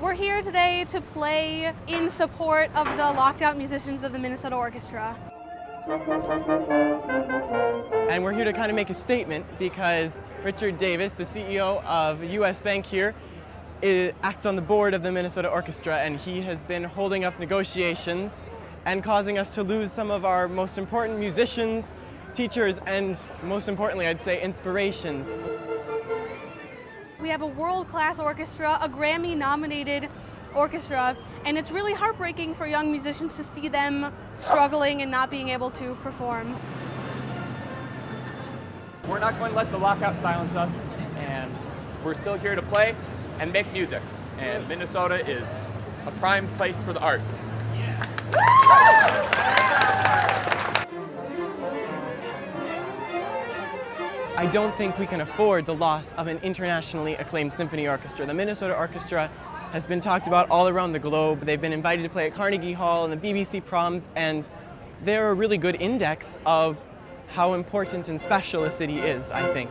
we're here today to play in support of the locked out musicians of the Minnesota Orchestra. And we're here to kind of make a statement because Richard Davis, the CEO of US Bank here, acts on the board of the Minnesota Orchestra and he has been holding up negotiations and causing us to lose some of our most important musicians, teachers, and most importantly, I'd say inspirations. We have a world-class orchestra, a Grammy-nominated orchestra, and it's really heartbreaking for young musicians to see them struggling and not being able to perform. We're not going to let the lockout silence us, and we're still here to play and make music. And Minnesota is a prime place for the arts. I don't think we can afford the loss of an internationally acclaimed symphony orchestra. The Minnesota Orchestra has been talked about all around the globe. They've been invited to play at Carnegie Hall and the BBC Proms, and they're a really good index of how important and special a city is, I think.